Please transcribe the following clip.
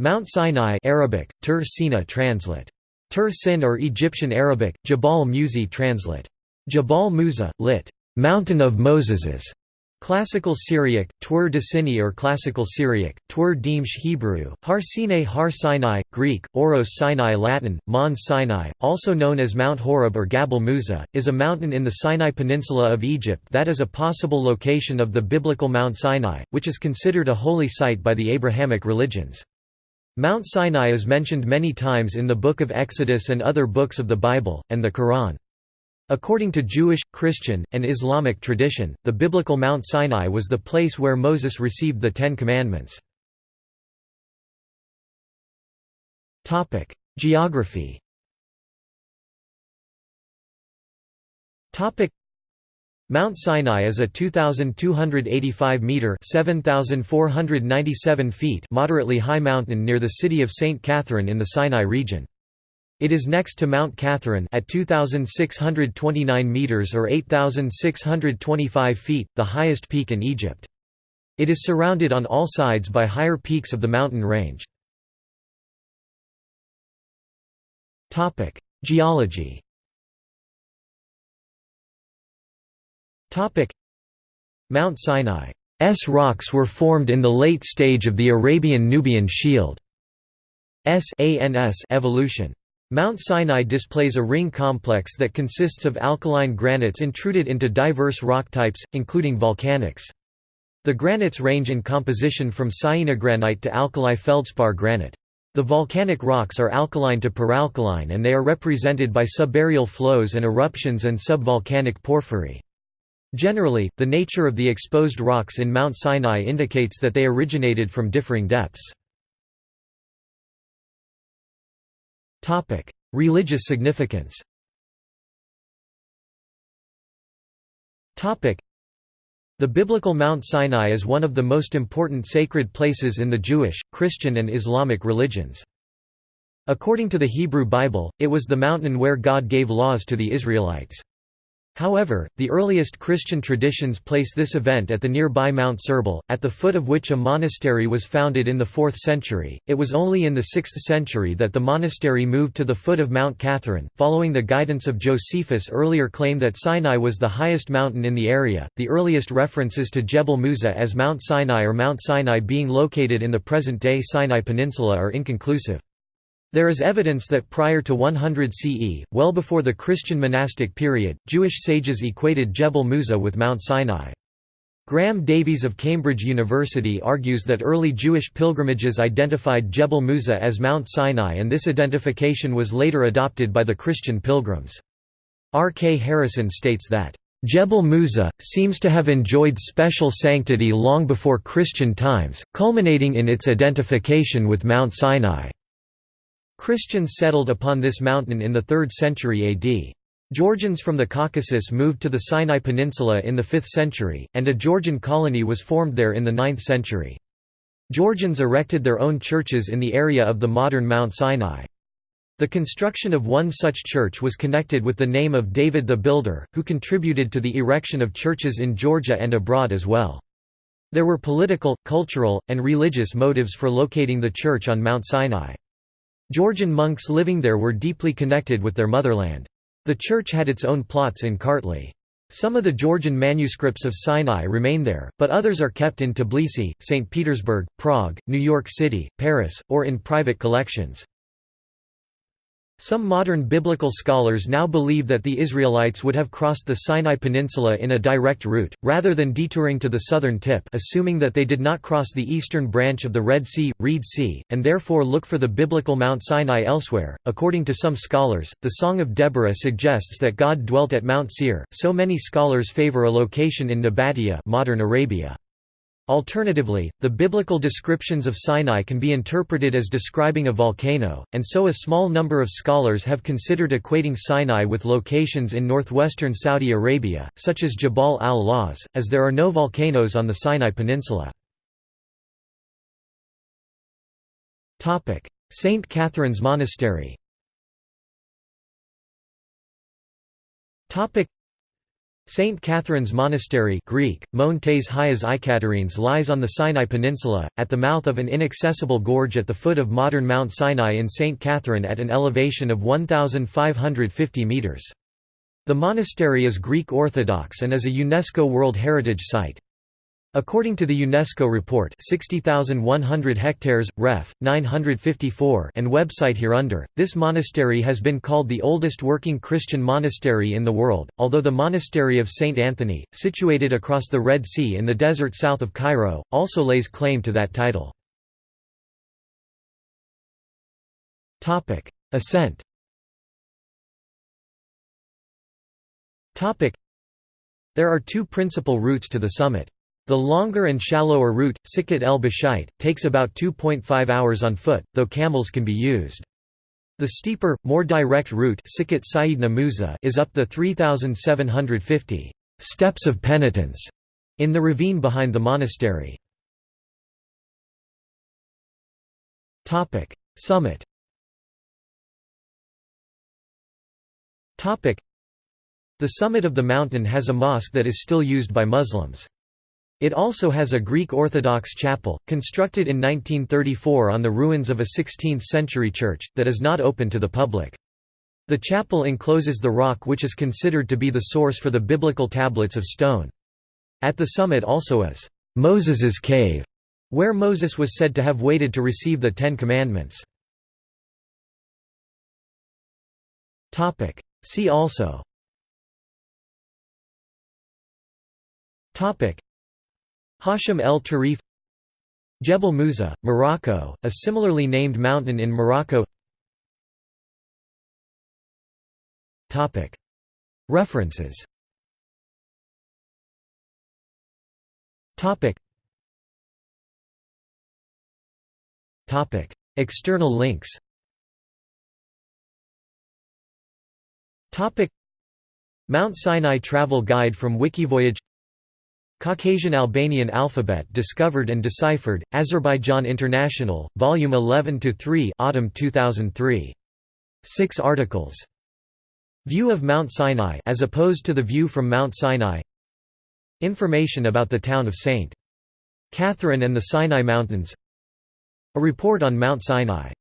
Mount Sinai Arabic, Tur Sina translate. Tur Sin or Egyptian Arabic, Jabal Musi translate. Jabal Musa, lit. Mountain of Moses's. Classical Syriac, Twur Decini or Classical Syriac, Twur Dimsh Hebrew, Har Sinai Har Sinai, Greek, Oros Sinai Latin, Mons Sinai, also known as Mount Horeb or Gabal Musa, is a mountain in the Sinai Peninsula of Egypt that is a possible location of the biblical Mount Sinai, which is considered a holy site by the Abrahamic religions. Mount Sinai is mentioned many times in the Book of Exodus and other books of the Bible, and the Quran. According to Jewish, Christian, and Islamic tradition, the biblical Mount Sinai was the place where Moses received the Ten Commandments. Geography Mount Sinai is a 2,285 metre (7,497 feet) moderately high mountain near the city of St. Catherine in the Sinai region. It is next to Mount Catherine at 2,629 metres or 8,625 feet, the highest peak in Egypt. It is surrounded on all sides by higher peaks of the mountain range. Geology Mount Sinai's rocks were formed in the late stage of the Arabian-Nubian Shield. evolution. Mount Sinai displays a ring complex that consists of alkaline granites intruded into diverse rock types, including volcanics. The granites range in composition from syenogranite to alkali feldspar granite. The volcanic rocks are alkaline to peralkaline and they are represented by subaerial flows and eruptions and subvolcanic porphyry. Generally, the nature of the exposed rocks in Mount Sinai indicates that they originated from differing depths. Religious significance the biblical Mount Sinai is one of the most important sacred places in the Jewish, Christian and Islamic religions. According to the Hebrew Bible, it was the mountain where God gave laws to the Israelites. However, the earliest Christian traditions place this event at the nearby Mount Serbal, at the foot of which a monastery was founded in the 4th century. It was only in the 6th century that the monastery moved to the foot of Mount Catherine, following the guidance of Josephus' earlier claim that Sinai was the highest mountain in the area. The earliest references to Jebel Musa as Mount Sinai or Mount Sinai being located in the present day Sinai Peninsula are inconclusive. There is evidence that prior to 100 CE, well before the Christian monastic period, Jewish sages equated Jebel Musa with Mount Sinai. Graham Davies of Cambridge University argues that early Jewish pilgrimages identified Jebel Musa as Mount Sinai and this identification was later adopted by the Christian pilgrims. R. K. Harrison states that, "...Jebel Musa, seems to have enjoyed special sanctity long before Christian times, culminating in its identification with Mount Sinai." Christians settled upon this mountain in the 3rd century AD. Georgians from the Caucasus moved to the Sinai Peninsula in the 5th century, and a Georgian colony was formed there in the 9th century. Georgians erected their own churches in the area of the modern Mount Sinai. The construction of one such church was connected with the name of David the Builder, who contributed to the erection of churches in Georgia and abroad as well. There were political, cultural, and religious motives for locating the church on Mount Sinai. Georgian monks living there were deeply connected with their motherland. The church had its own plots in Kartli. Some of the Georgian manuscripts of Sinai remain there, but others are kept in Tbilisi, St. Petersburg, Prague, New York City, Paris, or in private collections. Some modern biblical scholars now believe that the Israelites would have crossed the Sinai Peninsula in a direct route, rather than detouring to the southern tip assuming that they did not cross the eastern branch of the Red Sea, Reed Sea, and therefore look for the biblical Mount Sinai elsewhere. According to some scholars, the Song of Deborah suggests that God dwelt at Mount Seir, so many scholars favor a location in Nabatea modern Arabia. Alternatively, the biblical descriptions of Sinai can be interpreted as describing a volcano, and so a small number of scholars have considered equating Sinai with locations in northwestern Saudi Arabia, such as Jabal al-Lawz, as there are no volcanoes on the Sinai Peninsula. St. Catherine's Monastery St. Catherine's Monastery Greek, Montes Hias Ikaterines lies on the Sinai Peninsula, at the mouth of an inaccessible gorge at the foot of modern Mount Sinai in St. Catherine at an elevation of 1,550 metres. The monastery is Greek Orthodox and is a UNESCO World Heritage Site. According to the UNESCO report 60,100 hectares, ref. 954 and website hereunder, this monastery has been called the oldest working Christian monastery in the world, although the monastery of St. Anthony, situated across the Red Sea in the desert south of Cairo, also lays claim to that title. Ascent There are two principal routes to the summit. The longer and shallower route, Sikhat el Bashait, takes about 2.5 hours on foot, though camels can be used. The steeper, more direct route is up the 3,750 steps of penitence in the ravine behind the monastery. Summit The summit of the mountain has a mosque that is still used by Muslims. It also has a Greek Orthodox chapel, constructed in 1934 on the ruins of a 16th-century church, that is not open to the public. The chapel encloses the rock which is considered to be the source for the biblical tablets of stone. At the summit also is Moses's cave, where Moses was said to have waited to receive the Ten Commandments. See also Hashim el Tarif Jebel Musa, Morocco, a similarly named mountain in Morocco. References. External links. Mount Sinai Travel Guide from Wikivoyage Caucasian Albanian alphabet discovered and deciphered, Azerbaijan International, Volume 11-3 Autumn 2003. 6 articles. View of Mount Sinai as opposed to the view from Mount Sinai Information about the town of St. Catherine and the Sinai Mountains A report on Mount Sinai